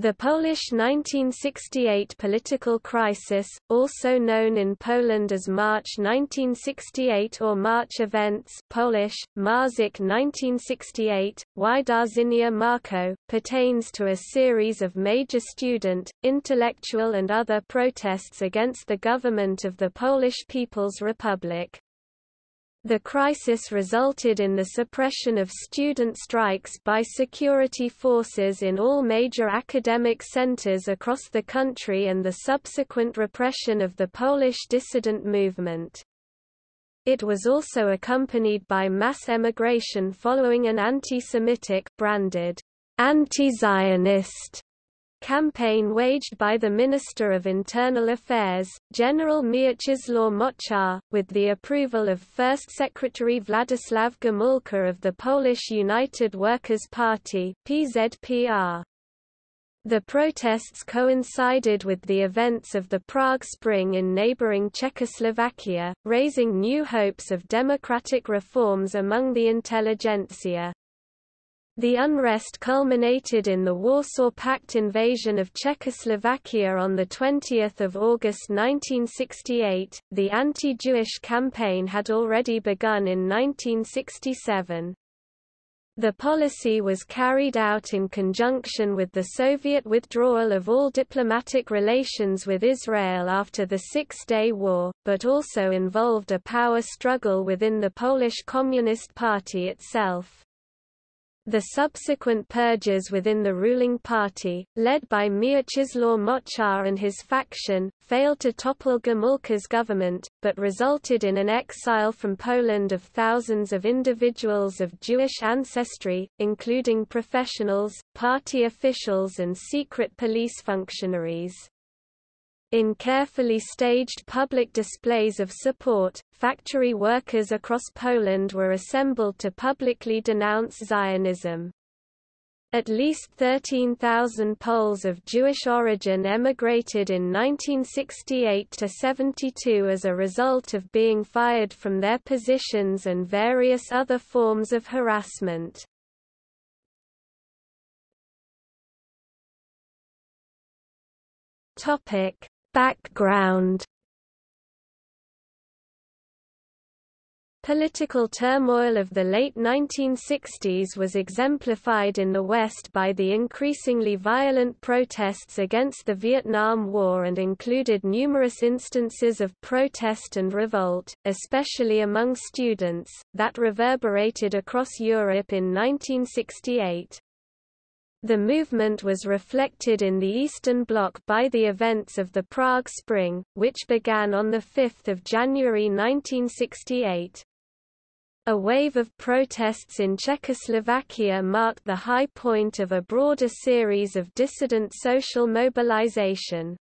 The Polish 1968 political crisis, also known in Poland as March 1968 or March events Polish, Marzec 1968, Wydarzenia Marco, pertains to a series of major student, intellectual and other protests against the government of the Polish People's Republic. The crisis resulted in the suppression of student strikes by security forces in all major academic centers across the country and the subsequent repression of the Polish dissident movement. It was also accompanied by mass emigration following an anti-Semitic branded anti-Zionist campaign waged by the Minister of Internal Affairs, General Mieczysław Moczar, with the approval of First Secretary Władysław Gomułka of the Polish United Workers' Party PZPR. The protests coincided with the events of the Prague Spring in neighboring Czechoslovakia, raising new hopes of democratic reforms among the intelligentsia. The unrest culminated in the Warsaw Pact invasion of Czechoslovakia on 20 August 1968. The anti-Jewish campaign had already begun in 1967. The policy was carried out in conjunction with the Soviet withdrawal of all diplomatic relations with Israel after the Six-Day War, but also involved a power struggle within the Polish Communist Party itself. The subsequent purges within the ruling party, led by Mieczysław Moczar and his faction, failed to topple Gomułka's government, but resulted in an exile from Poland of thousands of individuals of Jewish ancestry, including professionals, party officials and secret police functionaries. In carefully staged public displays of support, factory workers across Poland were assembled to publicly denounce Zionism. At least 13,000 Poles of Jewish origin emigrated in 1968–72 as a result of being fired from their positions and various other forms of harassment. Background Political turmoil of the late 1960s was exemplified in the West by the increasingly violent protests against the Vietnam War and included numerous instances of protest and revolt, especially among students, that reverberated across Europe in 1968. The movement was reflected in the Eastern Bloc by the events of the Prague Spring, which began on 5 January 1968. A wave of protests in Czechoslovakia marked the high point of a broader series of dissident social mobilization.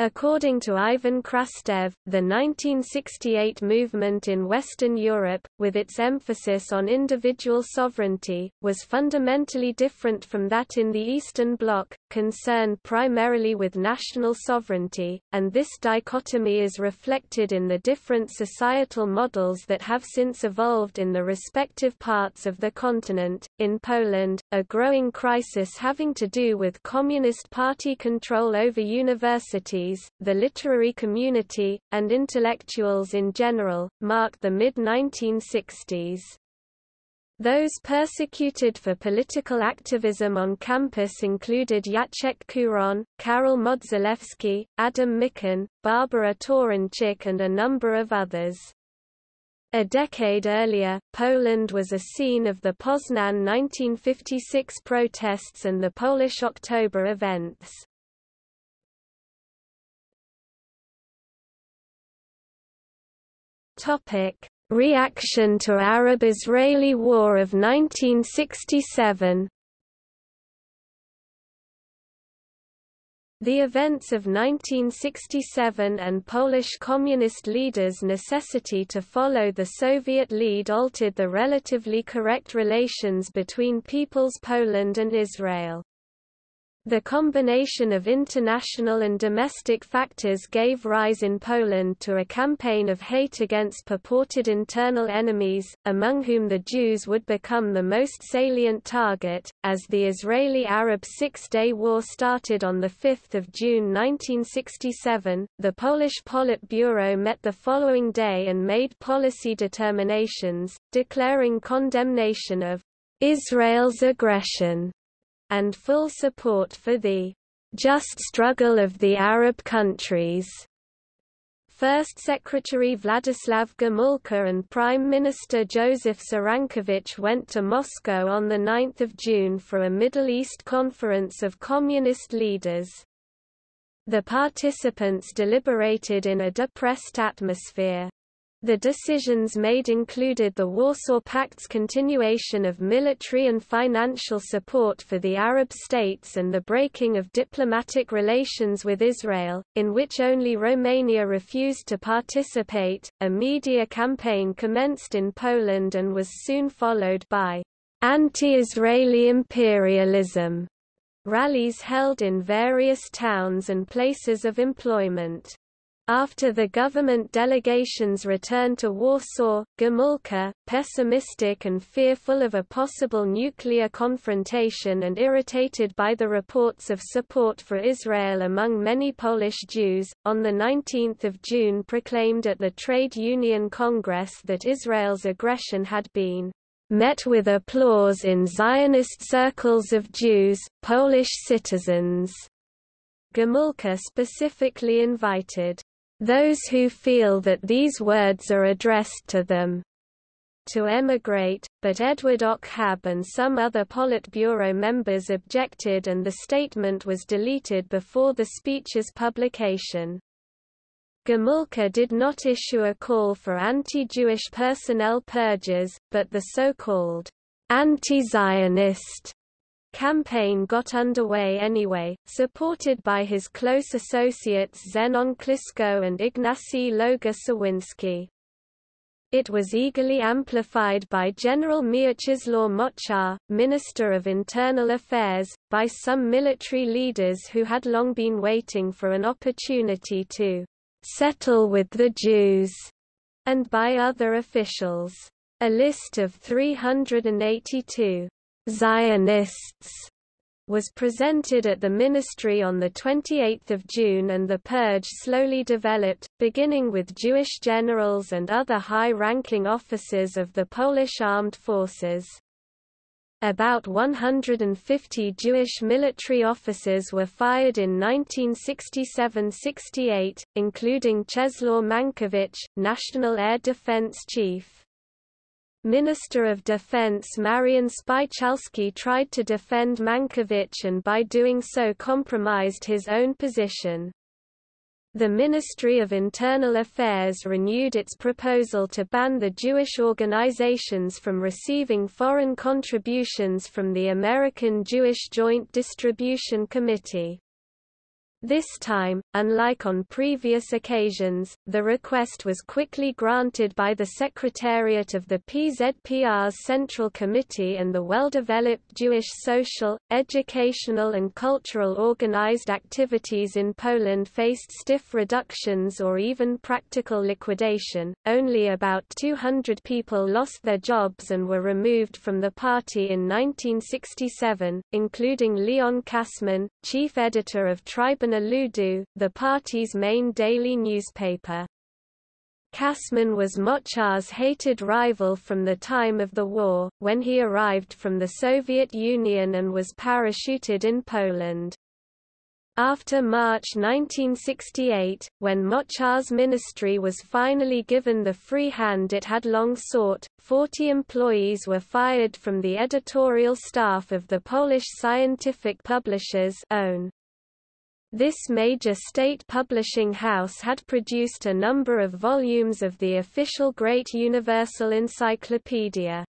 According to Ivan Krastev, the 1968 movement in Western Europe, with its emphasis on individual sovereignty, was fundamentally different from that in the Eastern Bloc, concerned primarily with national sovereignty, and this dichotomy is reflected in the different societal models that have since evolved in the respective parts of the continent. In Poland, a growing crisis having to do with Communist Party control over universities the literary community, and intellectuals in general, marked the mid-1960s. Those persecuted for political activism on campus included Jacek Kuron, Karol Modzelewski, Adam Michnik, Barbara Toruńczyk and a number of others. A decade earlier, Poland was a scene of the Poznan 1956 protests and the Polish October events. Topic: Reaction to Arab-Israeli War of 1967 The events of 1967 and Polish communist leaders' necessity to follow the Soviet lead altered the relatively correct relations between People's Poland and Israel. The combination of international and domestic factors gave rise in Poland to a campaign of hate against purported internal enemies, among whom the Jews would become the most salient target. As the Israeli Arab Six Day War started on 5 June 1967, the Polish Politburo met the following day and made policy determinations, declaring condemnation of Israel's aggression and full support for the just struggle of the Arab countries. First Secretary Vladislav Gomulka and Prime Minister Joseph Cyrankiewicz went to Moscow on 9 June for a Middle East conference of communist leaders. The participants deliberated in a depressed atmosphere. The decisions made included the Warsaw Pact's continuation of military and financial support for the Arab states and the breaking of diplomatic relations with Israel, in which only Romania refused to participate. A media campaign commenced in Poland and was soon followed by anti-Israeli imperialism rallies held in various towns and places of employment. After the government delegations returned to Warsaw, Gomulka, pessimistic and fearful of a possible nuclear confrontation and irritated by the reports of support for Israel among many Polish Jews, on 19 June proclaimed at the Trade Union Congress that Israel's aggression had been met with applause in Zionist circles of Jews, Polish citizens. Gomulka specifically invited those who feel that these words are addressed to them to emigrate, but Edward Ochab and some other Politburo members objected and the statement was deleted before the speech's publication. Gomulka did not issue a call for anti-Jewish personnel purges, but the so-called anti-Zionist campaign got underway anyway, supported by his close associates Zenon Kliszko and Ignacy Loga It was eagerly amplified by General Mieczysław Moczar, Minister of Internal Affairs, by some military leaders who had long been waiting for an opportunity to settle with the Jews, and by other officials. A list of 382 Zionists was presented at the ministry on 28 June and the purge slowly developed, beginning with Jewish generals and other high-ranking officers of the Polish armed forces. About 150 Jewish military officers were fired in 1967–68, including Czesław Mankiewicz, National Air Defense Chief. Minister of Defense Marian Spychalski tried to defend Mankiewicz and by doing so compromised his own position. The Ministry of Internal Affairs renewed its proposal to ban the Jewish organizations from receiving foreign contributions from the American Jewish Joint Distribution Committee. This time, unlike on previous occasions, the request was quickly granted by the Secretariat of the PZPR's Central Committee and the well-developed Jewish social, educational and cultural organized activities in Poland faced stiff reductions or even practical liquidation. Only about 200 people lost their jobs and were removed from the party in 1967, including Leon Kasman, chief editor of Tribun Ludu, the party's main daily newspaper. Kasman was Moczar's hated rival from the time of the war, when he arrived from the Soviet Union and was parachuted in Poland. After March 1968, when Moczar's ministry was finally given the free hand it had long sought, 40 employees were fired from the editorial staff of the Polish scientific publishers PWN. This major state publishing house had produced a number of volumes of the official Great Universal Encyclopedia.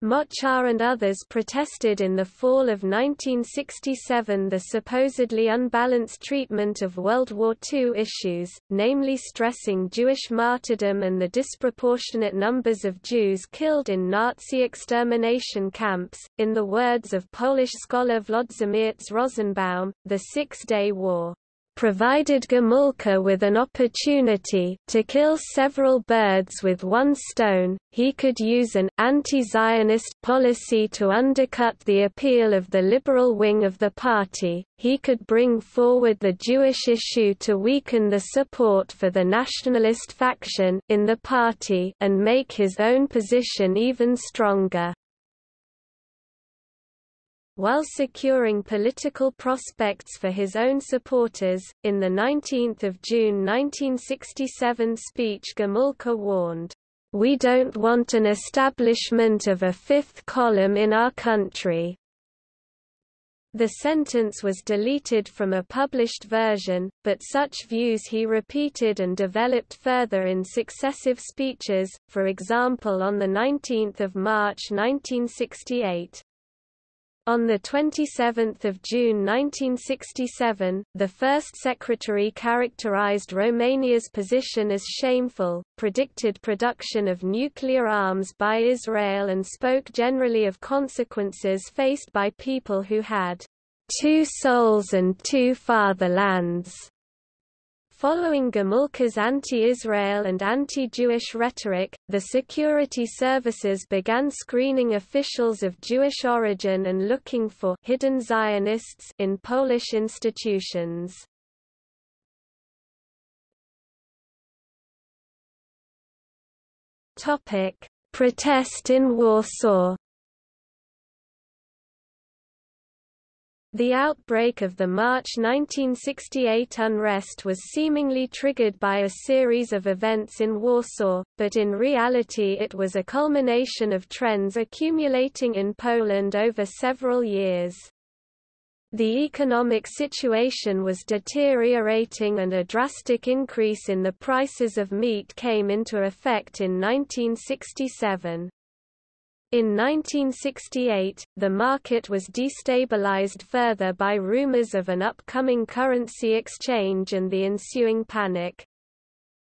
Moczar and others protested in the fall of 1967 the supposedly unbalanced treatment of World War II issues, namely stressing Jewish martyrdom and the disproportionate numbers of Jews killed in Nazi extermination camps. In the words of Polish scholar Włodzimierz Rosenbaum, the Six-Day War provided Gomulka with an opportunity to kill several birds with one stone, he could use an anti-Zionist policy to undercut the appeal of the liberal wing of the party, he could bring forward the Jewish issue to weaken the support for the nationalist faction in the party and make his own position even stronger while securing political prospects for his own supporters. In the 19th of June 1967 speech Gomulka warned, "We don't want an establishment of a fifth column in our country." The sentence was deleted from a published version, but such views he repeated and developed further in successive speeches, for example on 19 March 1968. On 27 June 1967, the first secretary characterized Romania's position as shameful, predicted production of nuclear arms by Israel and spoke generally of consequences faced by people who had two souls and two fatherlands. Following Gomulka's anti-Israel and anti-Jewish rhetoric, the security services began screening officials of Jewish origin and looking for hidden Zionists in Polish institutions. Topic: Protest in Warsaw The outbreak of the March 1968 unrest was seemingly triggered by a series of events in Warsaw, but in reality it was a culmination of trends accumulating in Poland over several years. The economic situation was deteriorating and a drastic increase in the prices of meat came into effect in 1967. In 1968, the market was destabilized further by rumors of an upcoming currency exchange and the ensuing panic.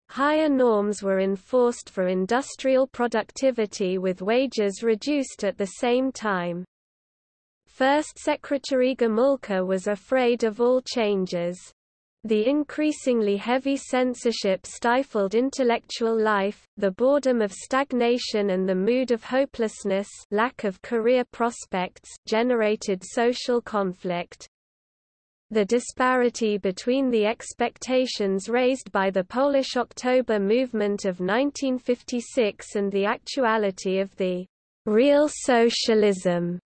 Higher norms were enforced for industrial productivity with wages reduced at the same time. First Secretary Gomulka was afraid of all changes. The increasingly heavy censorship stifled intellectual life, the boredom of stagnation and the mood of hopelessness lack of career prospects generated social conflict. The disparity between the expectations raised by the Polish October movement of 1956 and the actuality of the real socialism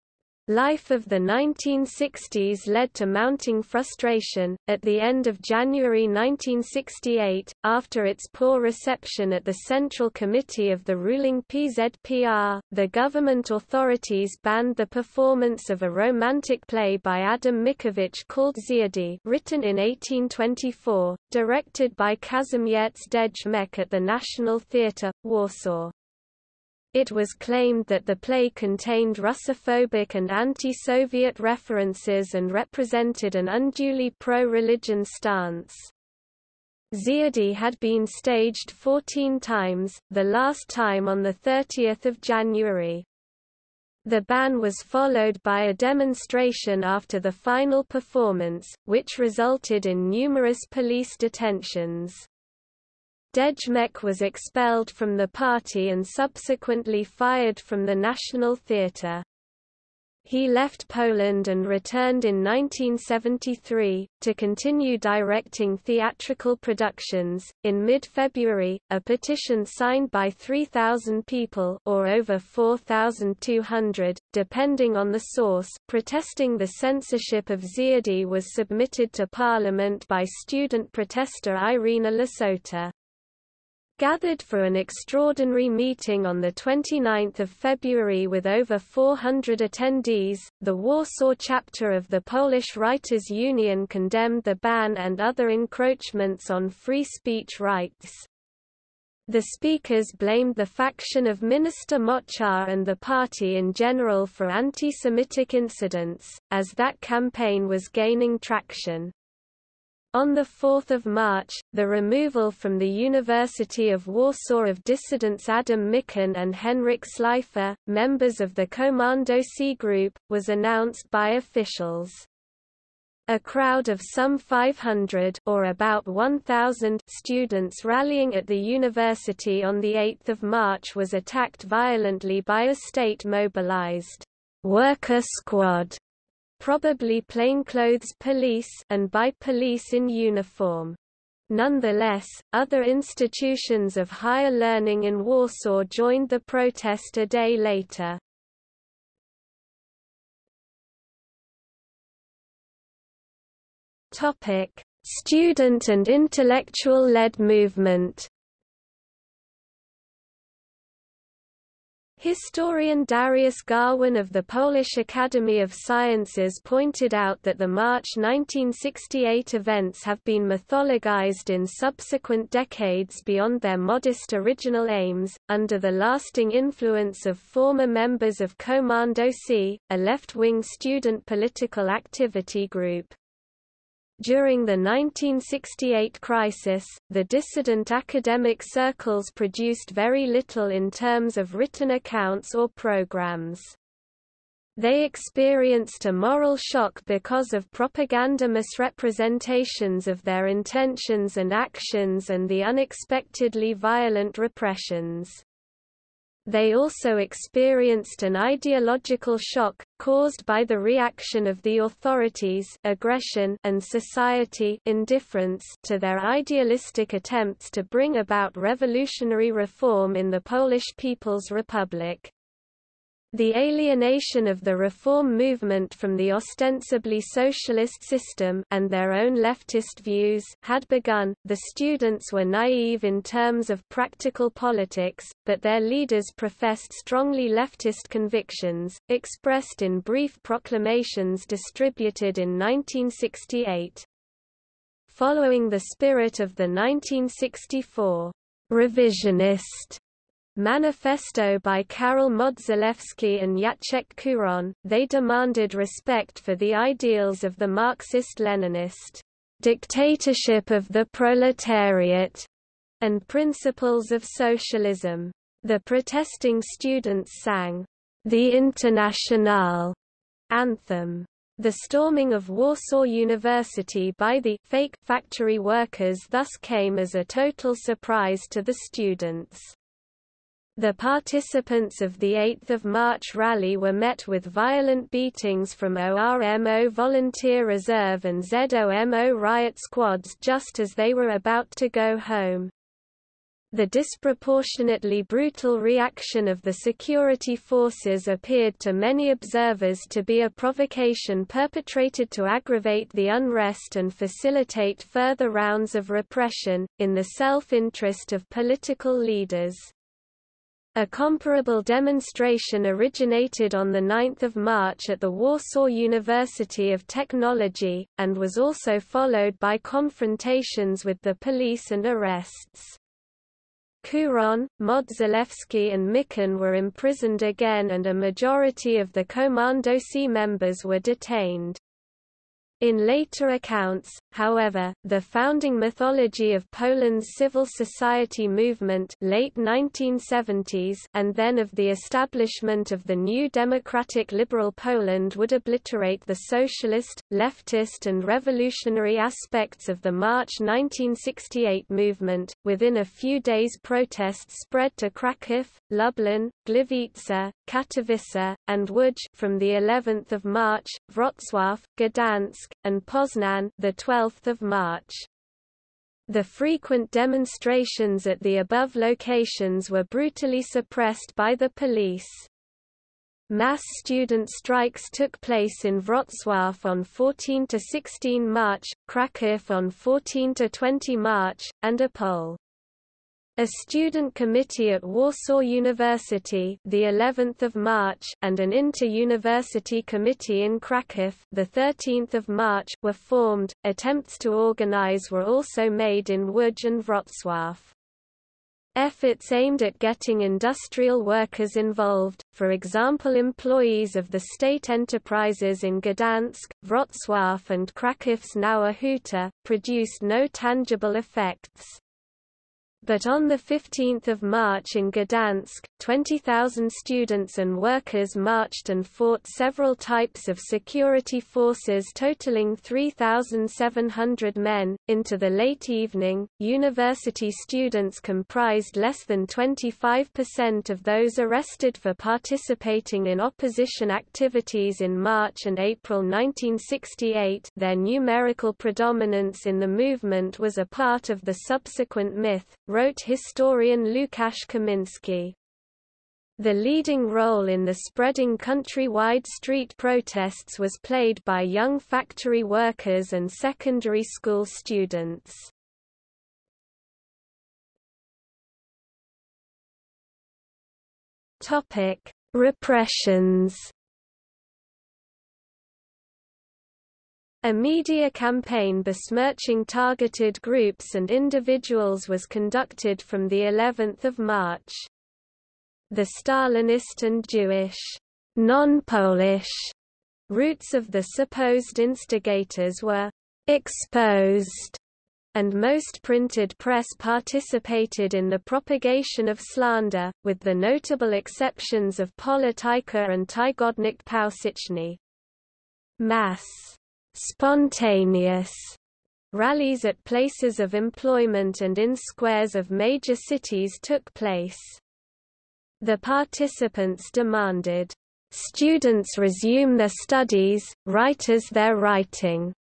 Life of the 1960s led to mounting frustration. At the end of January 1968, after its poor reception at the Central Committee of the ruling PZPR, the government authorities banned the performance of a romantic play by Adam Mickiewicz called Dziady, written in 1824, directed by Kazimierz Dejmek at the National Theatre, Warsaw. It was claimed that the play contained Russophobic and anti-Soviet references and represented an unduly pro-religion stance. Dziady had been staged 14 times, the last time on 30 January. The ban was followed by a demonstration after the final performance, which resulted in numerous police detentions. Dejmek was expelled from the party and subsequently fired from the National Theatre. He left Poland and returned in 1973 to continue directing theatrical productions. In mid-February, a petition signed by 3,000 people or over 4,200, depending on the source, protesting the censorship of Dziady was submitted to Parliament by student protester Irena Lasota gathered for an extraordinary meeting on 29 February with over 400 attendees. The Warsaw chapter of the Polish Writers' Union condemned the ban and other encroachments on free speech rights. The speakers blamed the faction of Minister Moczar and the party in general for anti-Semitic incidents, as that campaign was gaining traction. On 4 March, the removal from the University of Warsaw of dissidents Adam Michnik and Henryk Slifka, members of the Komandosi group, was announced by officials. A crowd of some 500 or about 1,000 students rallying at the university on 8 March was attacked violently by a state-mobilized worker squad probably plainclothes police and by police in uniform. Nonetheless, other institutions of higher learning in Warsaw joined the protest a day later. Topic: Student and intellectual-led movement Historian Dariusz Gawin of the Polish Academy of Sciences pointed out that the March 1968 events have been mythologized in subsequent decades beyond their modest original aims, under the lasting influence of former members of Komandosi, a left-wing student political activity group. During the 1968 crisis, the dissident academic circles produced very little in terms of written accounts or programs. They experienced a moral shock because of propaganda misrepresentations of their intentions and actions and the unexpectedly violent repressions. They also experienced an ideological shock, caused by the reaction of the authorities aggression and society indifference to their idealistic attempts to bring about revolutionary reform in the Polish People's Republic. The alienation of the reform movement from the ostensibly socialist system and their own leftist views had begun. The students were naive in terms of practical politics, but their leaders professed strongly leftist convictions, expressed in brief proclamations distributed in 1968. Following the spirit of the 1964 revisionist Manifesto by Karol Modzelewski and Jacek Kuron, they demanded respect for the ideals of the Marxist-Leninist dictatorship of the proletariat and principles of socialism. The protesting students sang the Internationale anthem. The storming of Warsaw University by the fake factory workers thus came as a total surprise to the students. The participants of the 8 March rally were met with violent beatings from ORMO Volunteer Reserve and ZOMO riot squads just as they were about to go home. The disproportionately brutal reaction of the security forces appeared to many observers to be a provocation perpetrated to aggravate the unrest and facilitate further rounds of repression, in the self-interest of political leaders. A comparable demonstration originated on 9 March at the Warsaw University of Technology, and was also followed by confrontations with the police and arrests. Kuron, Modzelewski and Michnik were imprisoned again and a majority of the Komandosi members were detained. In later accounts, However, the founding mythology of Poland's civil society movement late 1970s and then of the establishment of the new democratic liberal Poland would obliterate the socialist, leftist and revolutionary aspects of the March 1968 movement. Within a few days protests spread to Kraków, Lublin, Gliwice, Katowice, and Łódź from the 11th of March, Wrocław, Gdansk, and Poznan the 12th. 12 March. The frequent demonstrations at the above locations were brutally suppressed by the police. Mass student strikes took place in Wrocław on 14 to 16 March, Kraków on 14 to 20 March, and Opole. A student committee at Warsaw University, the 11th of March, and an inter-university committee in Kraków, the 13th of March, were formed. Attempts to organize were also made in Łódź and Wrocław. Efforts aimed at getting industrial workers involved, for example employees of the state enterprises in Gdansk, Wrocław and Krakow's Nowa Huta, produced no tangible effects. But on 15 March in Gdansk, 20,000 students and workers marched and fought several types of security forces totaling 3,700 men. Into the late evening, university students comprised less than 25% of those arrested for participating in opposition activities in March and April 1968 their numerical predominance in the movement was a part of the subsequent myth, wrote historian Łukasz Kaminski. The leading role in the spreading countrywide street protests was played by young factory workers and secondary school students. Topic: Repressions A media campaign besmirching targeted groups and individuals was conducted from the 11th of March. The Stalinist and Jewish, non-Polish roots of the supposed instigators were exposed, and most printed press participated in the propagation of slander, with the notable exceptions of Polityka and Tygodnik Powszechny. Mass spontaneous rallies at places of employment and in squares of major cities took place. The participants demanded, "...students resume their studies, writers their writing.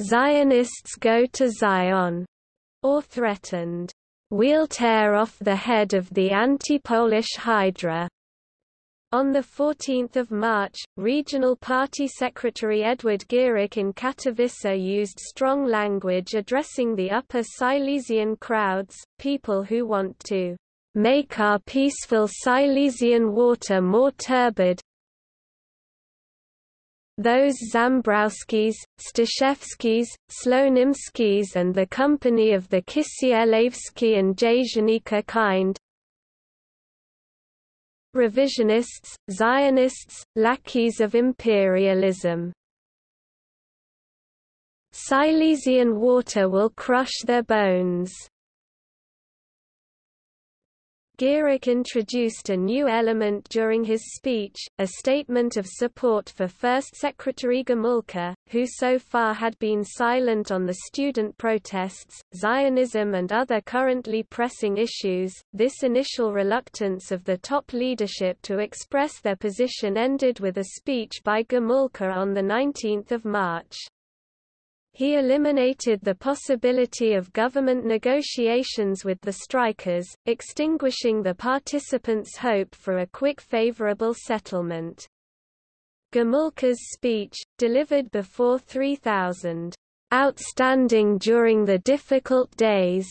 Zionists go to Zion," or threatened, "...we'll tear off the head of the anti-Polish Hydra." On 14 March, Regional Party Secretary Edward Gierek in Katowice used strong language addressing the Upper Silesian crowds, people who want to make our peaceful Silesian water more turbid. Those Zambrowskis, Staszewskis, Slonimskis and the company of the Kisielewski and Jasienica kind, revisionists, Zionists, lackeys of imperialism. Silesian water will crush their bones. Gierek introduced a new element during his speech, a statement of support for First Secretary Gomulka, who so far had been silent on the student protests, Zionism and other currently pressing issues. This initial reluctance of the top leadership to express their position ended with a speech by Gomulka on 19 March. He eliminated the possibility of government negotiations with the strikers, extinguishing the participants' hope for a quick favorable settlement. Gomulka's speech, delivered before 3,000 outstanding during the difficult days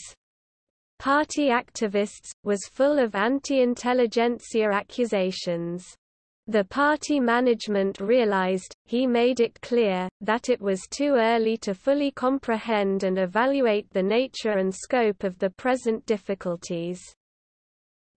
party activists, was full of anti-intelligentsia accusations. The party management realized, he made it clear, that it was too early to fully comprehend and evaluate the nature and scope of the present difficulties.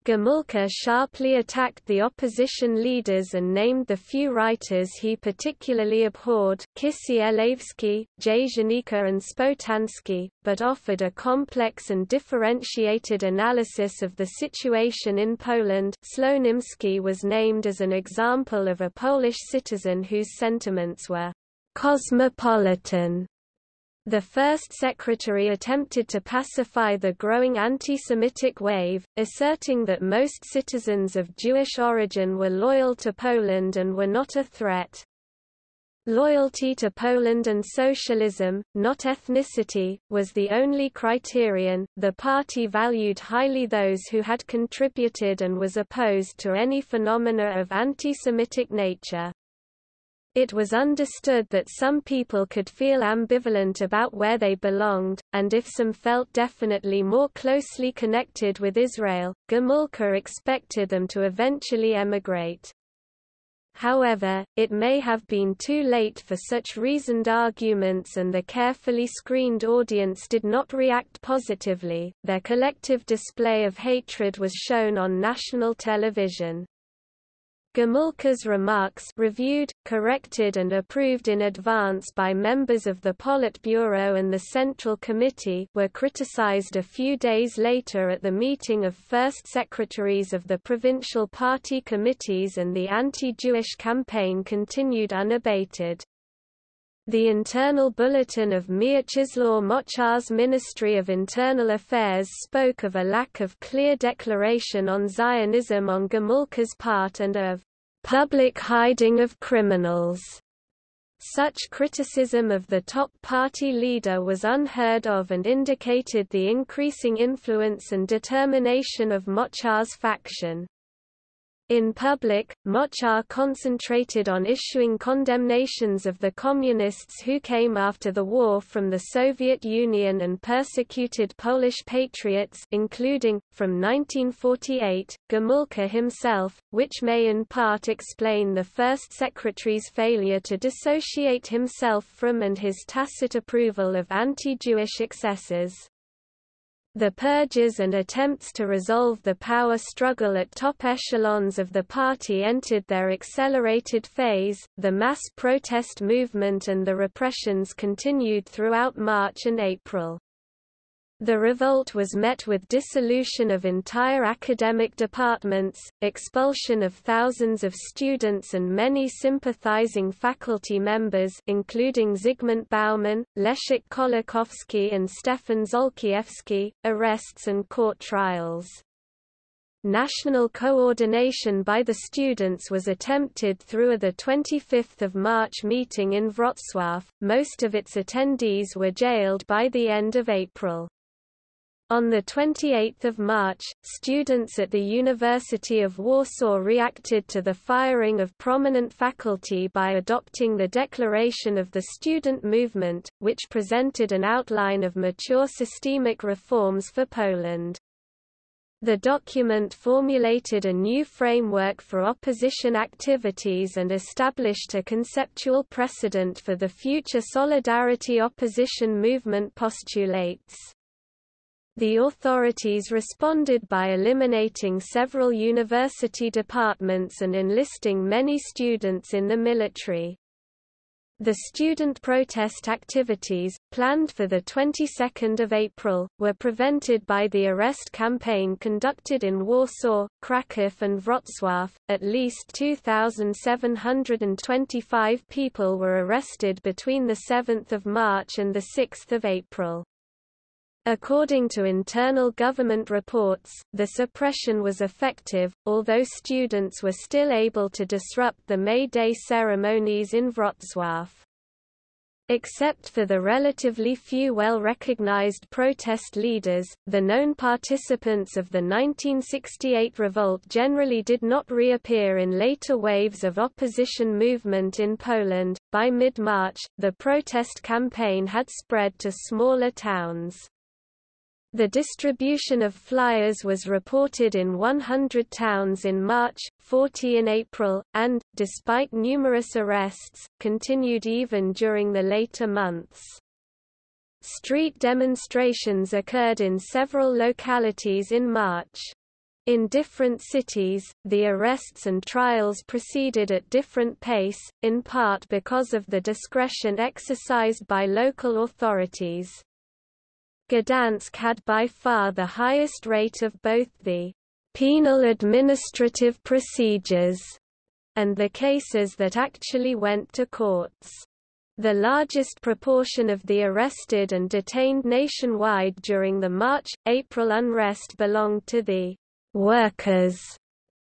Gomulka sharply attacked the opposition leaders and named the few writers he particularly abhorred Kisielewski, Jasienica and Szpotański, but offered a complex and differentiated analysis of the situation in Poland. Slonimski was named as an example of a Polish citizen whose sentiments were «cosmopolitan» The first secretary attempted to pacify the growing anti-Semitic wave, asserting that most citizens of Jewish origin were loyal to Poland and were not a threat. Loyalty to Poland and socialism, not ethnicity, was the only criterion. The party valued highly those who had contributed and was opposed to any phenomena of anti-Semitic nature. It was understood that some people could feel ambivalent about where they belonged, and if some felt definitely more closely connected with Israel, Gomulka expected them to eventually emigrate. However, it may have been too late for such reasoned arguments and the carefully screened audience did not react positively. Their collective display of hatred was shown on national television. Gomulka's remarks reviewed, corrected and approved in advance by members of the Politburo and the Central Committee were criticized a few days later at the meeting of first secretaries of the provincial party committees and the anti-Jewish campaign continued unabated. The internal bulletin of Mieczysław Moczar's Ministry of Internal Affairs spoke of a lack of clear declaration on Zionism on Gomulka's part and of public hiding of criminals. Such criticism of the top party leader was unheard of and indicated the increasing influence and determination of Moczar's faction. In public, Moczar concentrated on issuing condemnations of the Communists who came after the war from the Soviet Union and persecuted Polish patriots including, from 1948, Gomulka himself, which may in part explain the first secretary's failure to dissociate himself from and his tacit approval of anti-Jewish excesses. The purges and attempts to resolve the power struggle at top echelons of the party entered their accelerated phase, the mass protest movement and the repressions continued throughout March and April. The revolt was met with dissolution of entire academic departments, expulsion of thousands of students and many sympathizing faculty members including Zygmunt Bauman, Leszek Kolakowski and Stefan Zolkiewski, arrests and court trials. National coordination by the students was attempted through a 25 March meeting in Wrocław, most of its attendees were jailed by the end of April. On 28 March, students at the University of Warsaw reacted to the firing of prominent faculty by adopting the Declaration of the Student Movement, which presented an outline of mature systemic reforms for Poland. The document formulated a new framework for opposition activities and established a conceptual precedent for the future solidarity opposition movement postulates. The authorities responded by eliminating several university departments and enlisting many students in the military. The student protest activities, planned for the 22nd of April, were prevented by the arrest campaign conducted in Warsaw, Kraków and Wrocław. At least 2,725 people were arrested between the 7th of March and the 6th of April. According to internal government reports, the suppression was effective, although students were still able to disrupt the May Day ceremonies in Wrocław. Except for the relatively few well-recognized protest leaders, the known participants of the 1968 revolt generally did not reappear in later waves of opposition movement in Poland. By mid-March, the protest campaign had spread to smaller towns. The distribution of flyers was reported in 100 towns in March, 40 in April, and, despite numerous arrests, continued even during the later months. Street demonstrations occurred in several localities in March. In different cities, the arrests and trials proceeded at different pace, in part because of the discretion exercised by local authorities. Gdansk had by far the highest rate of both the penal administrative procedures and the cases that actually went to courts. The largest proportion of the arrested and detained nationwide during the March-April unrest belonged to the workers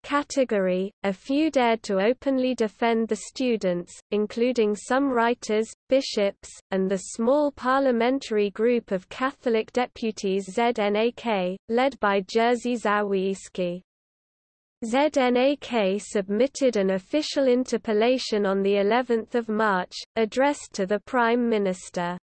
category, a few dared to openly defend the students, including some writers, bishops, and the small parliamentary group of Catholic deputies ZNAK, led by Jerzy Zawieyski. ZNAK submitted an official interpellation on the 11th of March, addressed to the Prime Minister.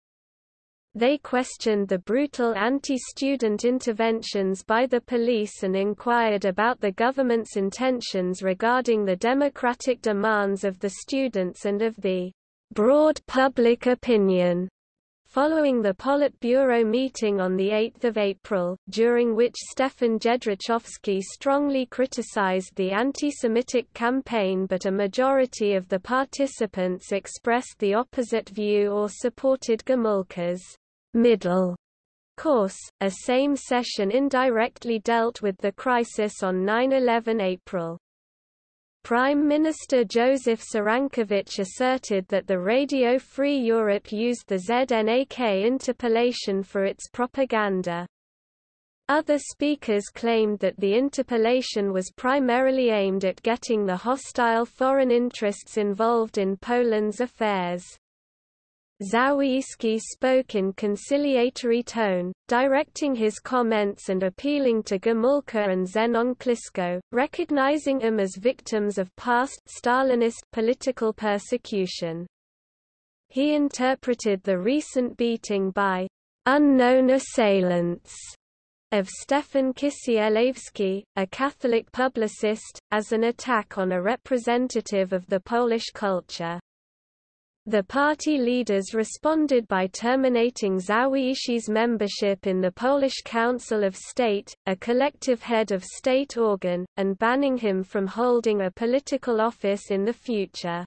They questioned the brutal anti-student interventions by the police and inquired about the government's intentions regarding the democratic demands of the students and of the broad public opinion. Following the Politburo meeting on 8 April, during which Stefan Jędrychowski strongly criticized the anti-Semitic campaign but a majority of the participants expressed the opposite view or supported Gomulka's middle course, a Sejm session indirectly dealt with the crisis on 9-11 April. Prime Minister Joseph Cyrankiewicz asserted that the Radio Free Europe used the ZNAK interpellation for its propaganda. Other speakers claimed that the interpellation was primarily aimed at getting the hostile foreign interests involved in Poland's affairs. Zawieyski spoke in conciliatory tone, directing his comments and appealing to Gomulka and Zenon Kliszko, recognizing them as victims of past Stalinist political persecution. He interpreted the recent beating by unknown assailants of Stefan Kisielewski, a Catholic publicist, as an attack on a representative of the Polish culture. The party leaders responded by terminating Zawieyski's membership in the Polish Council of State, a collective head of state organ, and banning him from holding a political office in the future.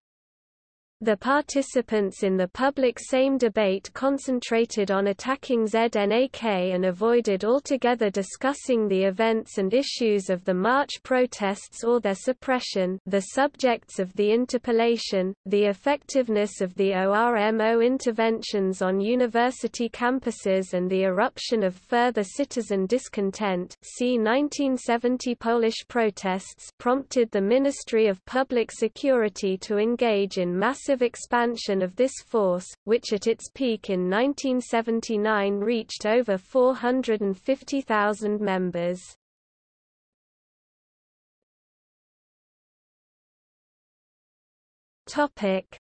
The participants in the public Sejm debate concentrated on attacking ZNAK and avoided altogether discussing the events and issues of the March protests or their suppression the subjects of the interpellation, the effectiveness of the ORMO interventions on university campuses and the eruption of further citizen discontent. See 1970 Polish protests prompted the Ministry of Public Security to engage in mass massive expansion of this force, which at its peak in 1979 reached over 450,000 members.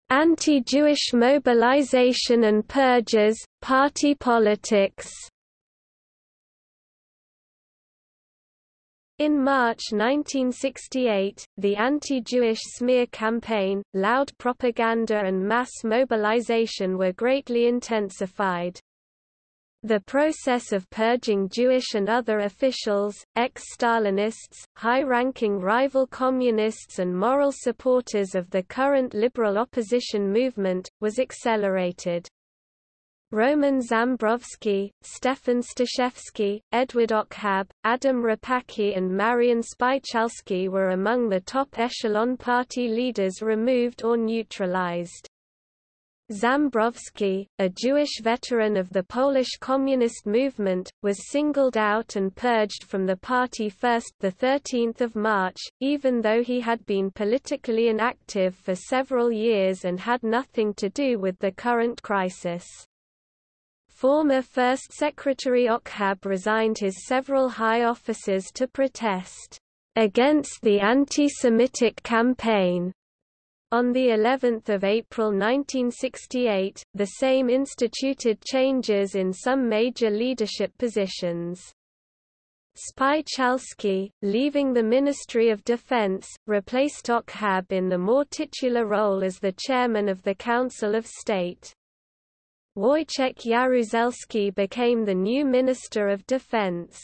Anti-Jewish mobilization and purges, party politics In March 1968, the anti-Jewish smear campaign, loud propaganda and mass mobilization were greatly intensified. The process of purging Jewish and other officials, ex-Stalinists, high-ranking rival communists and moral supporters of the current liberal opposition movement, was accelerated. Roman Zambrowski, Stefan Staszewski, Edward Ochab, Adam Rapacki and Marian Spychalski were among the top echelon party leaders removed or neutralized. Zambrowski, a Jewish veteran of the Polish Communist movement, was singled out and purged from the party first 13 March, even though he had been politically inactive for several years and had nothing to do with the current crisis. Former First Secretary Ochab resigned his several high offices to protest against the anti-Semitic campaign. On the 11th of April 1968, the Sejm instituted changes in some major leadership positions. Spychalski, leaving the Ministry of Defense, replaced Ochab in the more titular role as the chairman of the Council of State. Wojciech Jaruzelski became the new Minister of Defense.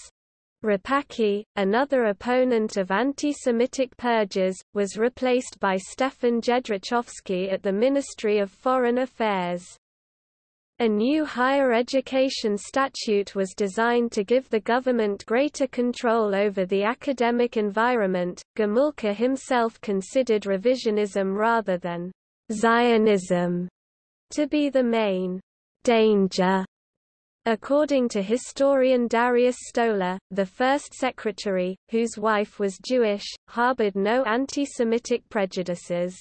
Rapacki, another opponent of anti-Semitic purges, was replaced by Stefan Jędrychowski at the Ministry of Foreign Affairs. A new higher education statute was designed to give the government greater control over the academic environment. Gomulka himself considered revisionism rather than Zionism to be the main danger. According to historian Dariusz Stola, the first secretary, whose wife was Jewish, harbored no anti-Semitic prejudices.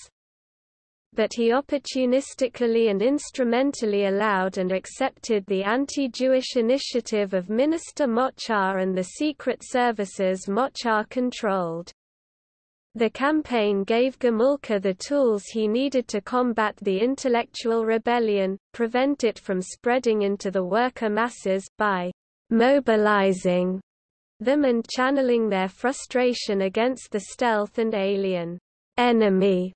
But he opportunistically and instrumentally allowed and accepted the anti-Jewish initiative of Minister Moczar and the secret services Moczar controlled. The campaign gave Gomulka the tools he needed to combat the intellectual rebellion, prevent it from spreading into the worker masses, by mobilizing them and channeling their frustration against the stealth and alien enemy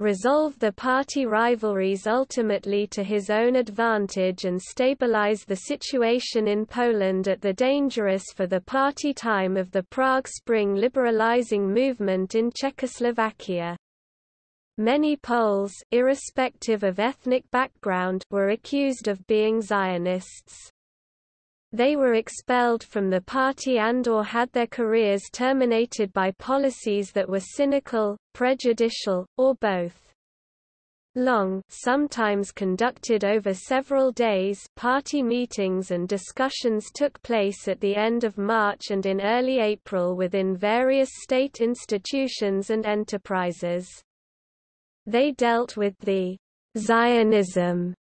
resolve the party rivalries ultimately to his own advantage and stabilize the situation in Poland at the dangerous for the party time of the Prague Spring liberalizing movement in Czechoslovakia. Many Poles irrespective of ethnic background were accused of being Zionists. They were expelled from the party and or had their careers terminated by policies that were cynical, prejudicial, or both. Long sometimes conducted over several days party meetings and discussions took place at the end of March and in early April within various state institutions and enterprises. They dealt with the Zionism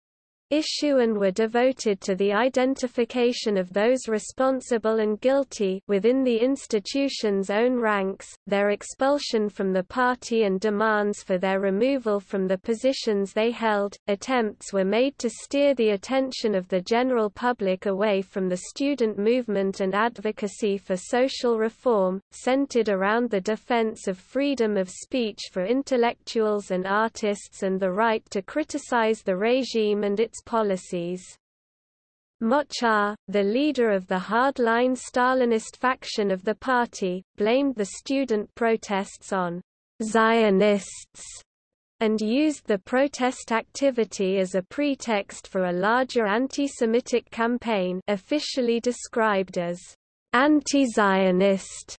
issue and were devoted to the identification of those responsible and guilty within the institution's own ranks, their expulsion from the party and demands for their removal from the positions they held. Attempts were made to steer the attention of the general public away from the student movement and advocacy for social reform, centered around the defense of freedom of speech for intellectuals and artists and the right to criticize the regime and its policies. Moczar, the leader of the hardline Stalinist faction of the party, blamed the student protests on Zionists and used the protest activity as a pretext for a larger anti-Semitic campaign officially described as anti-Zionist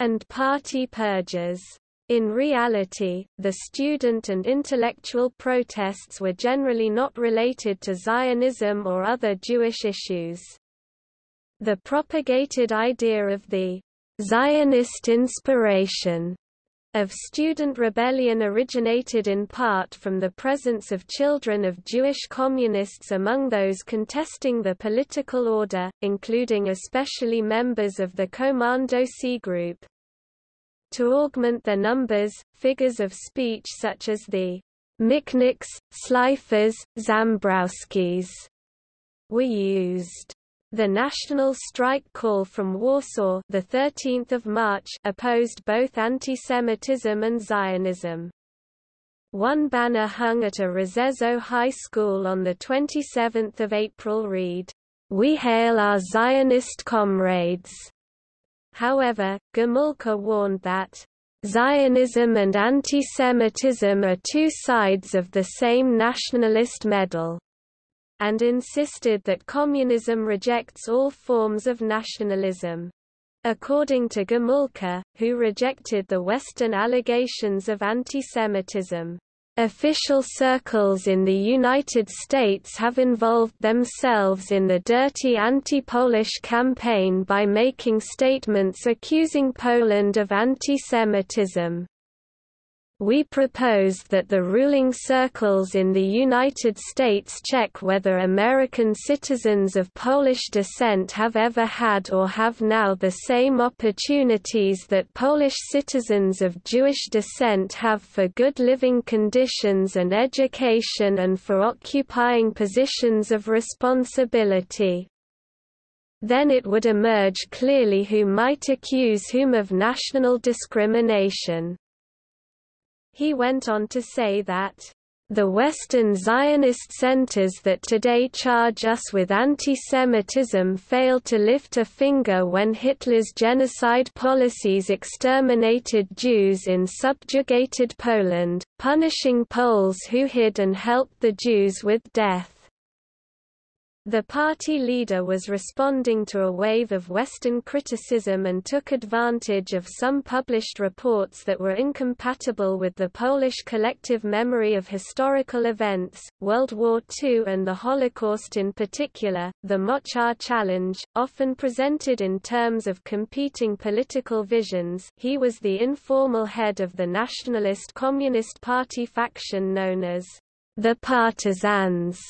and party purges. In reality, the student and intellectual protests were generally not related to Zionism or other Jewish issues. The propagated idea of the Zionist inspiration of student rebellion originated in part from the presence of children of Jewish communists among those contesting the political order, including especially members of the Komandosi group. To augment their numbers, figures of speech such as the Michniks, Szlajfers, Zambrowskis were used. The national strike call from Warsaw the 13th of March opposed both anti-Semitism and Zionism. One banner hung at a Rzeszów High School on 27 April read, We hail our Zionist comrades. However, Gomulka warned that Zionism and anti-Semitism are two sides of the same nationalist medal, and insisted that communism rejects all forms of nationalism. According to Gomulka, who rejected the Western allegations of anti-Semitism, Official circles in the United States have involved themselves in the dirty anti-Polish campaign by making statements accusing Poland of anti-Semitism. We propose that the ruling circles in the United States check whether American citizens of Polish descent have ever had or have now the same opportunities that Polish citizens of Jewish descent have for good living conditions and education and for occupying positions of responsibility. Then it would emerge clearly who might accuse whom of national discrimination. He went on to say that the Western Zionist centers that today charge us with anti-Semitism failed to lift a finger when Hitler's genocide policies exterminated Jews in subjugated Poland, punishing Poles who hid and helped the Jews with death. The party leader was responding to a wave of Western criticism and took advantage of some published reports that were incompatible with the Polish collective memory of historical events, World War II and the Holocaust in particular. The Moczar challenge, often presented in terms of competing political visions, he was the informal head of the Nationalist Communist Party faction known as the Partisans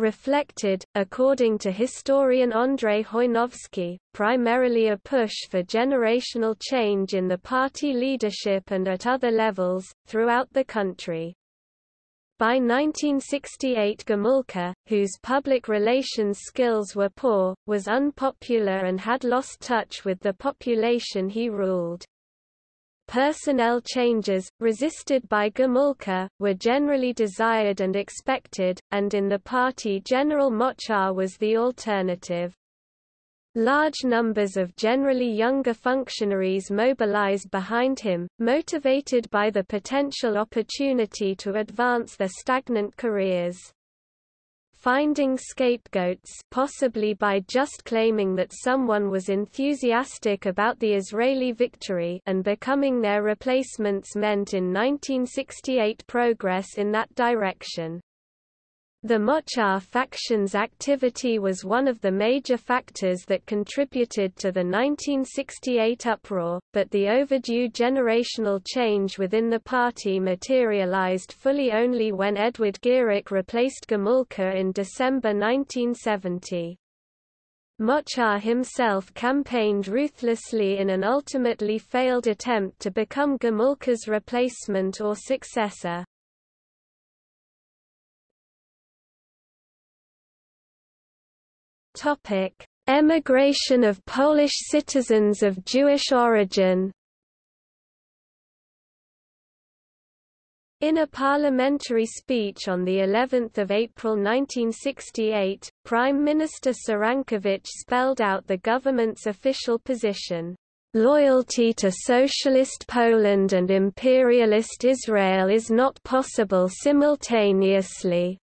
reflected, according to historian Andrzej Chojnowski, primarily a push for generational change in the party leadership and at other levels, throughout the country. By 1968 Gomulka, whose public relations skills were poor, was unpopular and had lost touch with the population he ruled. Personnel changes, resisted by Gomulka, were generally desired and expected, and in the party General Moczar was the alternative. Large numbers of generally younger functionaries mobilized behind him, motivated by the potential opportunity to advance their stagnant careers. Finding scapegoats possibly by just claiming that someone was enthusiastic about the Israeli victory and becoming their replacements meant in 1968 progress in that direction. The Moczar faction's activity was one of the major factors that contributed to the 1968 uproar, but the overdue generational change within the party materialized fully only when Edward Gierek replaced Gomulka in December 1970. Moczar himself campaigned ruthlessly in an ultimately failed attempt to become Gomulka's replacement or successor. Topic: Emigration of Polish citizens of Jewish origin. In a parliamentary speech on the 11th of April 1968, Prime Minister Cyrankiewicz spelled out the government's official position. Loyalty to Socialist Poland and imperialist Israel is not possible simultaneously.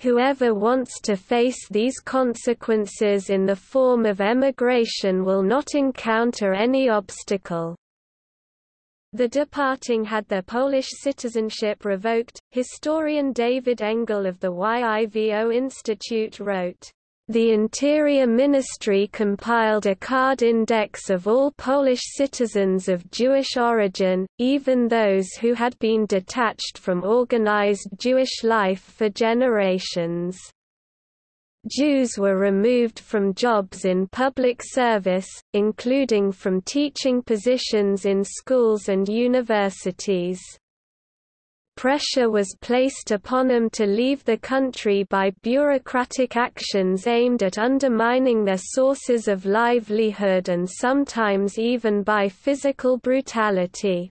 Whoever wants to face these consequences in the form of emigration will not encounter any obstacle. The departing had their Polish citizenship revoked. Historian David Engel of the YIVO Institute wrote, the Interior Ministry compiled a card index of all Polish citizens of Jewish origin, even those who had been detached from organized Jewish life for generations. Jews were removed from jobs in public service, including from teaching positions in schools and universities. Pressure was placed upon them to leave the country by bureaucratic actions aimed at undermining their sources of livelihood and sometimes even by physical brutality.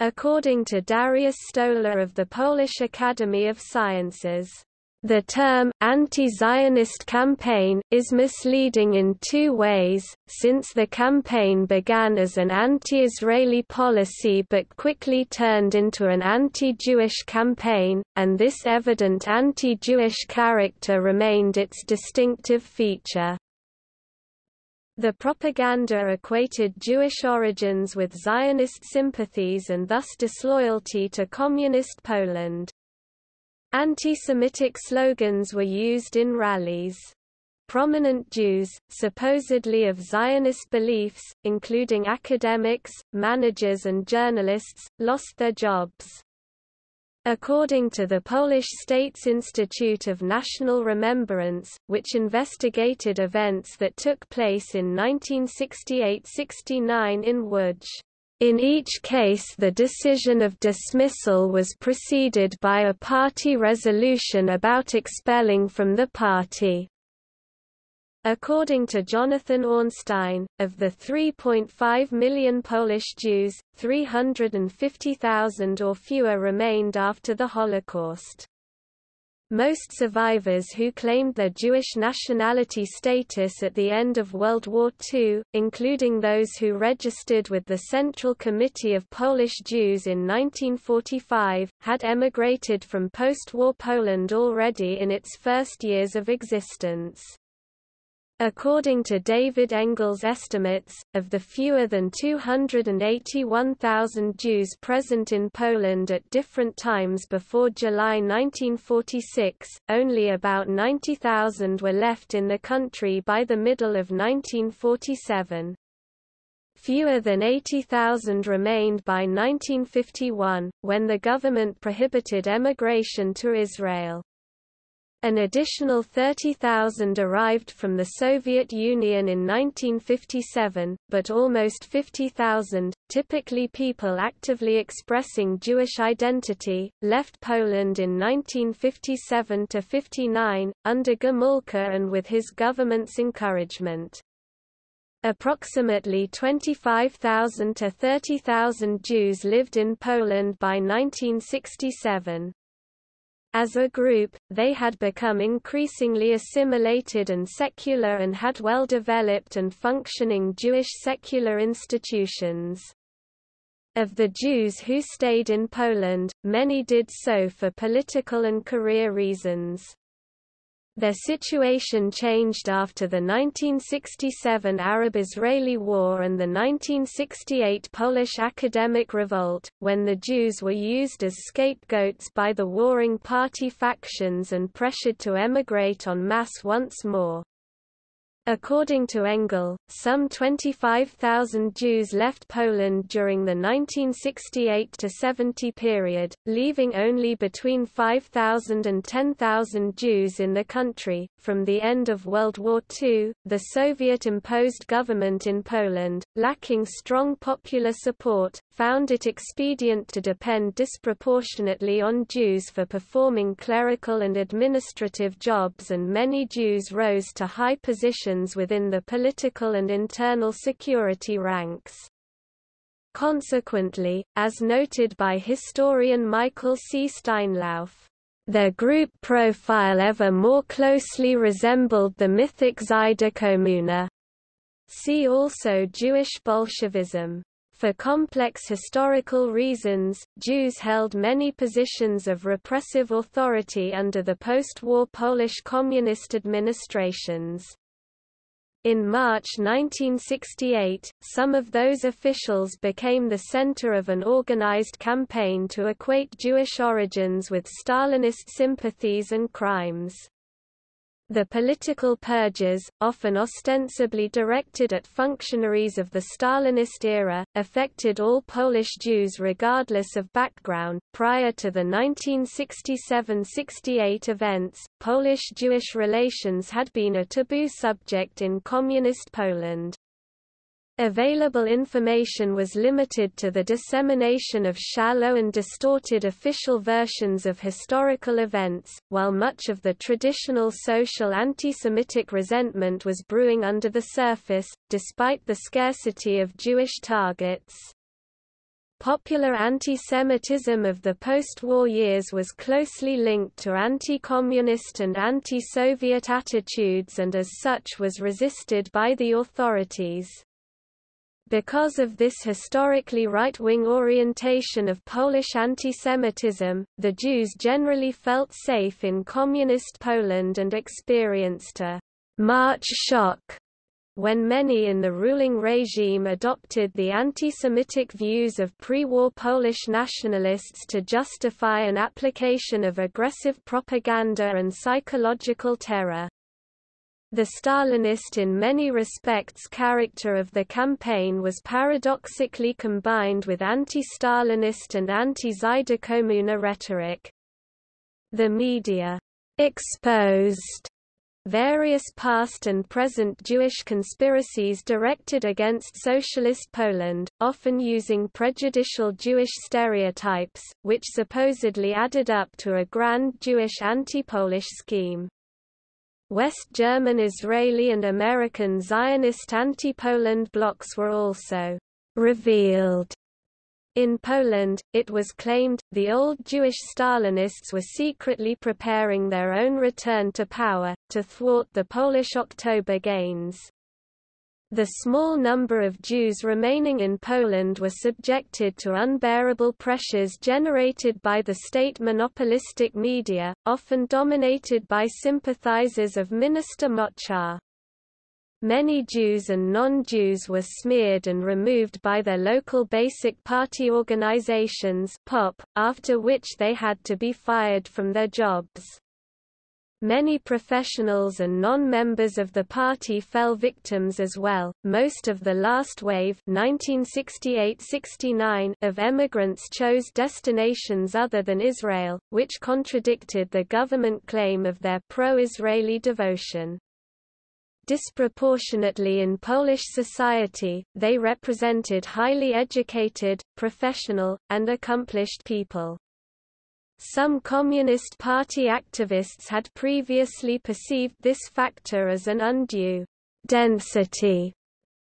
According to Dariusz Stola of the Polish Academy of Sciences, the term, anti-Zionist campaign, is misleading in two ways, since the campaign began as an anti-Israeli policy but quickly turned into an anti-Jewish campaign, and this evident anti-Jewish character remained its distinctive feature. The propaganda equated Jewish origins with Zionist sympathies and thus disloyalty to Communist Poland. Anti-Semitic slogans were used in rallies. Prominent Jews, supposedly of Zionist beliefs, including academics, managers and journalists, lost their jobs. According to the Polish State's Institute of National Remembrance, which investigated events that took place in 1968–69 in Łódź, in each case the decision of dismissal was preceded by a party resolution about expelling from the party. According to Jonathan Ornstein, of the 3.5 million Polish Jews, 350,000 or fewer remained after the Holocaust. Most survivors who claimed their Jewish nationality status at the end of World War II, including those who registered with the Central Committee of Polish Jews in 1945, had emigrated from post-war Poland already in its first years of existence. According to David Engel's estimates, of the fewer than 281,000 Jews present in Poland at different times before July 1946, only about 90,000 were left in the country by the middle of 1947. Fewer than 80,000 remained by 1951, when the government prohibited emigration to Israel. An additional 30,000 arrived from the Soviet Union in 1957, but almost 50,000, typically people actively expressing Jewish identity, left Poland in 1957–59, under Gomulka and with his government's encouragement. Approximately 25,000 to 30,000 Jews lived in Poland by 1967. As a group, they had become increasingly assimilated and secular and had well-developed and functioning Jewish secular institutions. Of the Jews who stayed in Poland, many did so for political and career reasons. Their situation changed after the 1967 Arab-Israeli War and the 1968 Polish academic revolt, when the Jews were used as scapegoats by the warring party factions and pressured to emigrate en masse once more. According to Engel, some 25,000 Jews left Poland during the 1968–70 period, leaving only between 5,000 and 10,000 Jews in the country. From the end of World War II, the Soviet-imposed government in Poland, lacking strong popular support, found it expedient to depend disproportionately on Jews for performing clerical and administrative jobs and many Jews rose to high positions within the political and internal security ranks. Consequently, as noted by historian Michael C. Steinlauf, their group profile ever more closely resembled the mythic Żydokomuna. See also Jewish Bolshevism. For complex historical reasons, Jews held many positions of repressive authority under the post-war Polish communist administrations. In March 1968, some of those officials became the center of an organized campaign to equate Jewish origins with Stalinist sympathies and crimes. The political purges, often ostensibly directed at functionaries of the Stalinist era, affected all Polish Jews regardless of background. Prior to the 1967 68 events, Polish Jewish relations had been a taboo subject in Communist Poland. Available information was limited to the dissemination of shallow and distorted official versions of historical events, while much of the traditional social anti-Semitic resentment was brewing under the surface, despite the scarcity of Jewish targets. Popular anti-Semitism of the post-war years was closely linked to anti-communist and anti-Soviet attitudes and as such was resisted by the authorities. Because of this historically right-wing orientation of Polish antisemitism, the Jews generally felt safe in communist Poland and experienced a «March shock» when many in the ruling regime adopted the anti-Semitic views of pre-war Polish nationalists to justify an application of aggressive propaganda and psychological terror. The Stalinist in many respects character of the campaign was paradoxically combined with anti-Stalinist and anti-Żydokomuna rhetoric. The media exposed various past and present Jewish conspiracies directed against Socialist Poland, often using prejudicial Jewish stereotypes, which supposedly added up to a grand Jewish anti-Polish scheme. West German Israeli and American Zionist anti-Poland blocs were also revealed. In Poland, it was claimed, the old Jewish Stalinists were secretly preparing their own return to power, to thwart the Polish October gains. The small number of Jews remaining in Poland were subjected to unbearable pressures generated by the state monopolistic media, often dominated by sympathizers of Minister Moczar. Many Jews and non-Jews were smeared and removed by their local basic party organizations POP, after which they had to be fired from their jobs. Many professionals and non-members of the party fell victims as well. Most of the last wave (1968–69) of emigrants chose destinations other than Israel, which contradicted the government claim of their pro-Israeli devotion. Disproportionately in Polish society, they represented highly educated, professional, and accomplished people. Some Communist Party activists had previously perceived this factor as an undue density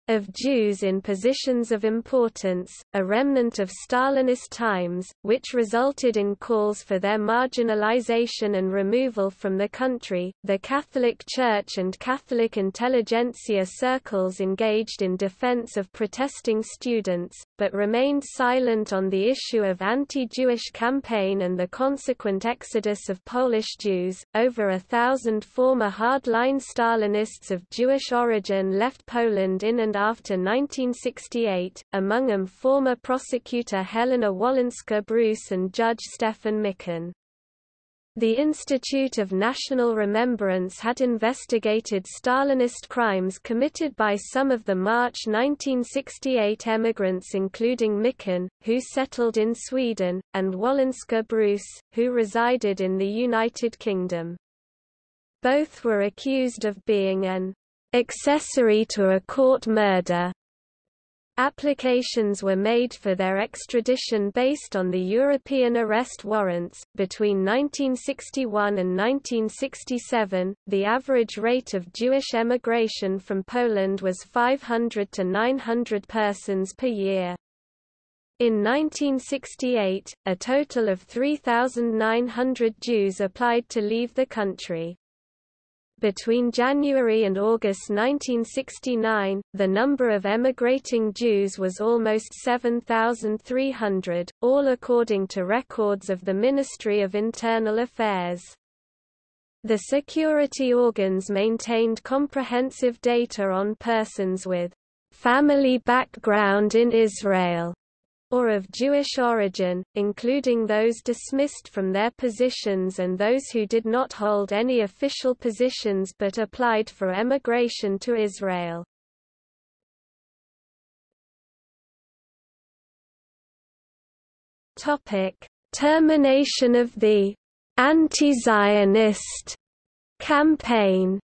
of Jews in positions of importance, a remnant of Stalinist times, which resulted in calls for their marginalization and removal from the country. The Catholic Church and Catholic intelligentsia circles engaged in defense of protesting students, but remained silent on the issue of anti-Jewish campaign and the consequent exodus of Polish Jews. Over a thousand former hardline Stalinists of Jewish origin left Poland in and after 1968, among them former prosecutor Helena Wolinska-Brus and Judge Stefan Michnik. The Institute of National Remembrance had investigated Stalinist crimes committed by some of the March 1968 emigrants including Michnik, who settled in Sweden, and Wolinska-Brus, who resided in the United Kingdom. Both were accused of being an accessory to a court murder. Applications were made for their extradition based on the European arrest warrants. Between 1961 and 1967, the average rate of Jewish emigration from Poland was 500 to 900 persons per year. In 1968, a total of 3,900 Jews applied to leave the country. Between January and August 1969, the number of emigrating Jews was almost 7,300, all according to records of the Ministry of Internal Affairs. The security organs maintained comprehensive data on persons with family background in Israel or of Jewish origin, including those dismissed from their positions and those who did not hold any official positions but applied for emigration to Israel. Termination of the anti-Zionist campaign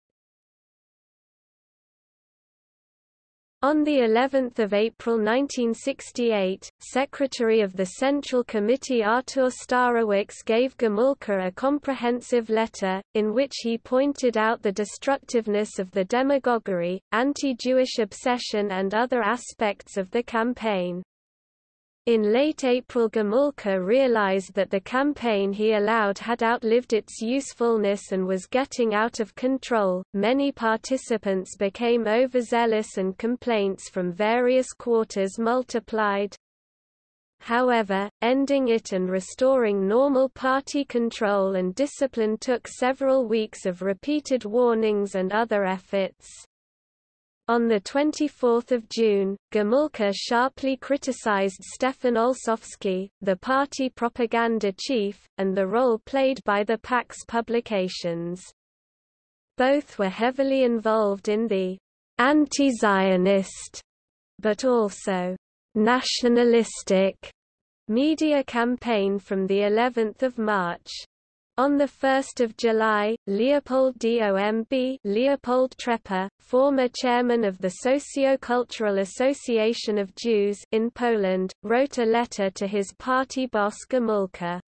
On the 11th of April 1968, Secretary of the Central Committee Artur Starewicz gave Gomulka a comprehensive letter, in which he pointed out the destructiveness of the demagoguery, anti-Jewish obsession and other aspects of the campaign. In late April Gomulka realized that the campaign he allowed had outlived its usefulness and was getting out of control. Many participants became overzealous and complaints from various quarters multiplied. However, ending it and restoring normal party control and discipline took several weeks of repeated warnings and other efforts. On 24 June, Gomulka sharply criticized Stefan Olszowski, the party propaganda chief, and the role played by the PAX publications. Both were heavily involved in the anti-Zionist, but also nationalistic media campaign from the 11th of March. On 1 July, Leopold Domb Leopold Trepper, former chairman of the Socio-Cultural Association of Jews in Poland, wrote a letter to his party boss Gomulka.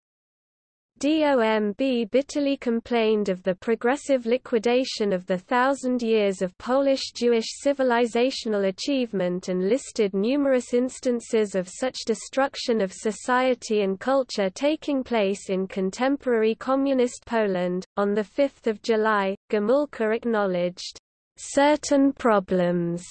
DOMB bitterly complained of the progressive liquidation of the thousand years of Polish Jewish civilizational achievement and listed numerous instances of such destruction of society and culture taking place in contemporary communist Poland. On 5 July, Gomulka acknowledged certain problems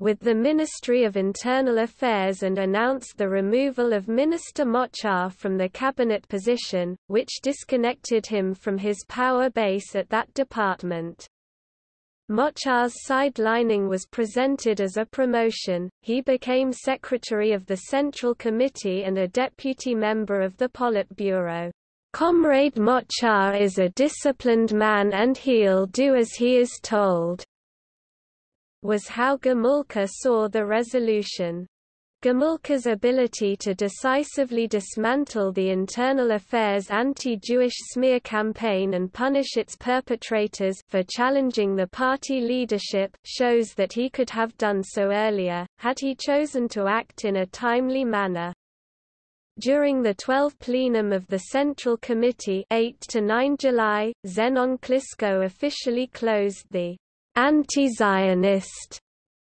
with the Ministry of Internal Affairs and announced the removal of Minister Moczar from the cabinet position, which disconnected him from his power base at that department. Moczar's sidelining was presented as a promotion, he became secretary of the Central Committee and a deputy member of the Politburo. Comrade Moczar is a disciplined man and he'll do as he is told, was how Gomulka saw the resolution. Gomulka's ability to decisively dismantle the internal affairs anti-Jewish smear campaign and punish its perpetrators for challenging the party leadership shows that he could have done so earlier, had he chosen to act in a timely manner. During the 12th plenum of the Central Committee 8 to 9 July, Zenon Kliszko officially closed the anti-Zionist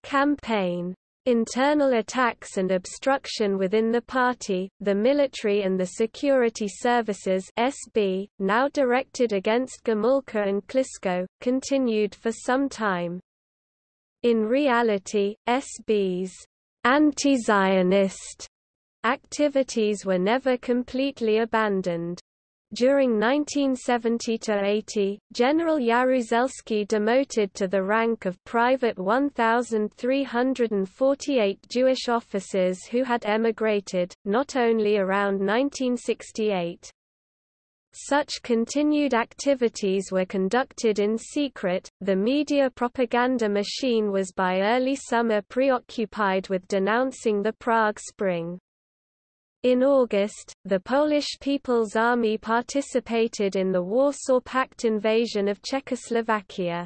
campaign. Internal attacks and obstruction within the party, the military and the security services SB, now directed against Gomulka and Kliszko, continued for some time. In reality, SB's anti-Zionist activities were never completely abandoned. During 1970–80, General Jaruzelski demoted to the rank of private 1,348 Jewish officers who had emigrated, not only around 1968. Such continued activities were conducted in secret. The media propaganda machine was by early summer preoccupied with denouncing the Prague Spring. In August, the Polish People's Army participated in the Warsaw Pact invasion of Czechoslovakia.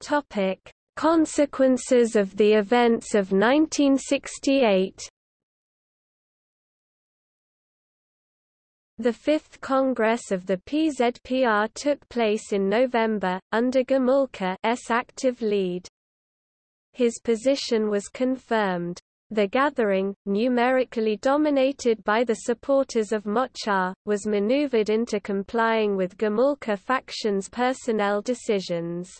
Topic: Consequences of the events of 1968. The Fifth Congress of the PZPR took place in November, under Gomulka's active lead. His position was confirmed. The gathering, numerically dominated by the supporters of Moczar, was maneuvered into complying with Gomulka faction's personnel decisions.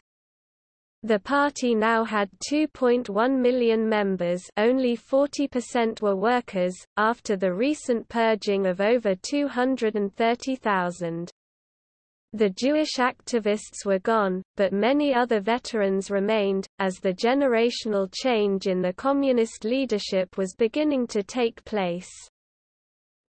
The party now had 2.1 million members only 40% were workers, after the recent purging of over 230,000. The Jewish activists were gone, but many other veterans remained, as the generational change in the communist leadership was beginning to take place.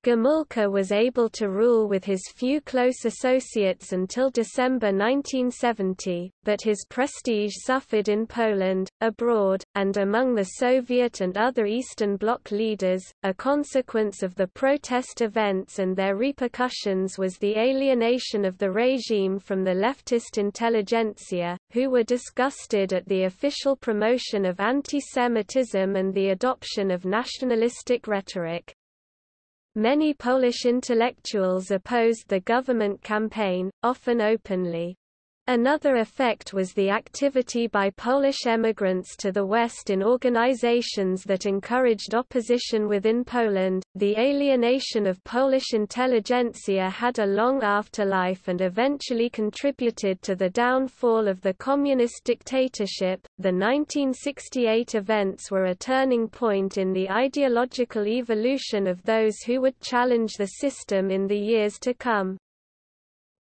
Gomulka was able to rule with his few close associates until December 1970, but his prestige suffered in Poland, abroad, and among the Soviet and other Eastern Bloc leaders. A consequence of the protest events and their repercussions was the alienation of the regime from the leftist intelligentsia, who were disgusted at the official promotion of anti-Semitism and the adoption of nationalistic rhetoric. Many Polish intellectuals opposed the government campaign, often openly. Another effect was the activity by Polish emigrants to the West in organizations that encouraged opposition within Poland. The alienation of Polish intelligentsia had a long afterlife and eventually contributed to the downfall of the communist dictatorship. The 1968 events were a turning point in the ideological evolution of those who would challenge the system in the years to come.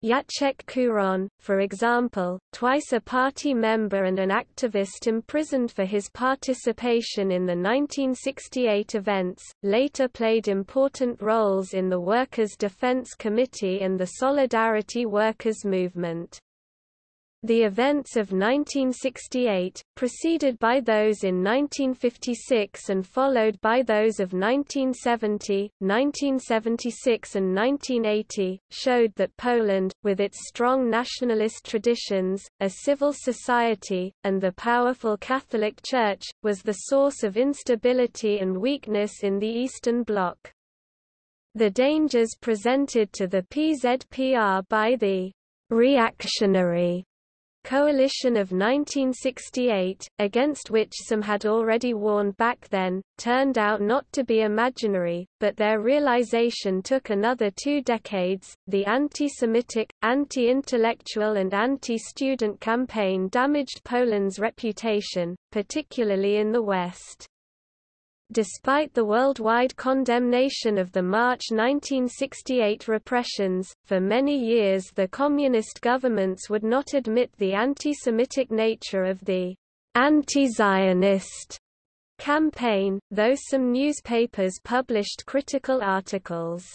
Jacek Kuron, for example, twice a party member and an activist imprisoned for his participation in the 1968 events, later played important roles in the Workers' Defense Committee and the Solidarity Workers Movement. The events of 1968, preceded by those in 1956 and followed by those of 1970, 1976 and 1980, showed that Poland, with its strong nationalist traditions, a civil society, and the powerful Catholic Church, was the source of instability and weakness in the Eastern Bloc. The dangers presented to the PZPR by the reactionary coalition of 1968, against which some had already warned back then, turned out not to be imaginary, but their realization took another two decades. The anti-Semitic, anti-intellectual and anti-student campaign damaged Poland's reputation, particularly in the West. Despite the worldwide condemnation of the March 1968 repressions, for many years the communist governments would not admit the anti-Semitic nature of the anti-Zionist campaign, though some newspapers published critical articles.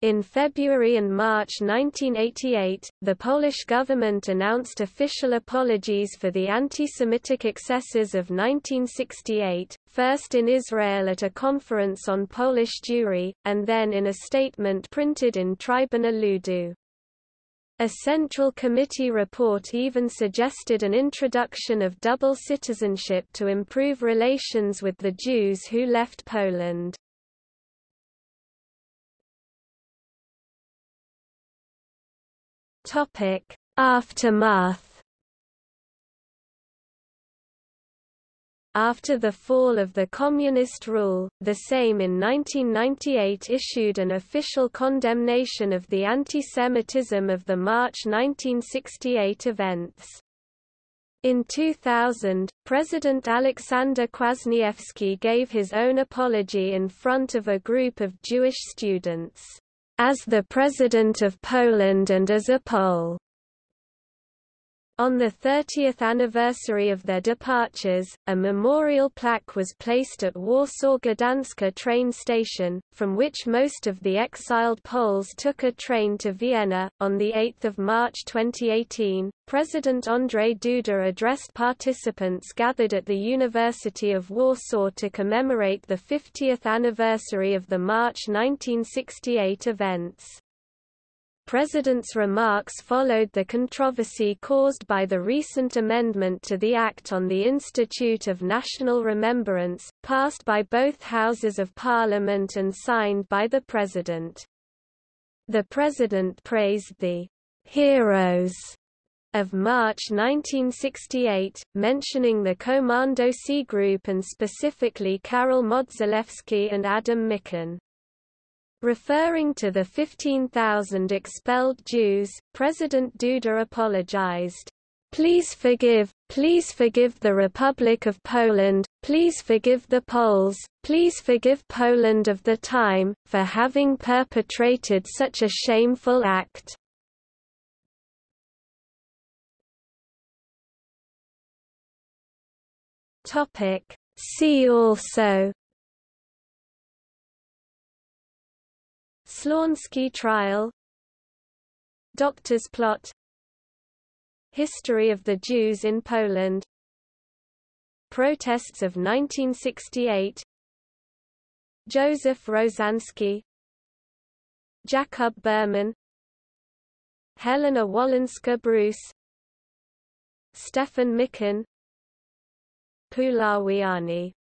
In February and March 1988, the Polish government announced official apologies for the anti-Semitic excesses of 1968, first in Israel at a conference on Polish Jewry, and then in a statement printed in Trybuna Ludu. A Central Committee report even suggested an introduction of double citizenship to improve relations with the Jews who left Poland. Aftermath After the fall of the Communist rule, the Sejm in 1998 issued an official condemnation of the anti-Semitism of the March 1968 events. In 2000, President Alexander Kwasniewski gave his own apology in front of a group of Jewish students as the President of Poland and as a Pole. On the 30th anniversary of their departures, a memorial plaque was placed at Warsaw Gdańska train station, from which most of the exiled Poles took a train to Vienna. On 8 March 2018, President Andrzej Duda addressed participants gathered at the University of Warsaw to commemorate the 50th anniversary of the March 1968 events. President's remarks followed the controversy caused by the recent amendment to the Act on the Institute of National Remembrance, passed by both Houses of Parliament and signed by the President. The President praised the heroes of March 1968, mentioning the Komandosi Group and specifically Karol Modzelewski and Adam Michnik. Referring to the 15,000 expelled Jews, President Duda apologized. Please forgive, please forgive the Republic of Poland, please forgive the Poles, please forgive Poland of the time, for having perpetrated such a shameful act. See also Slánský trial Doctor's plot History of the Jews in Poland Protests of 1968 Joseph Rozański Jacob Berman Helena Wolinska-Brus Stefan Michnik Puławiany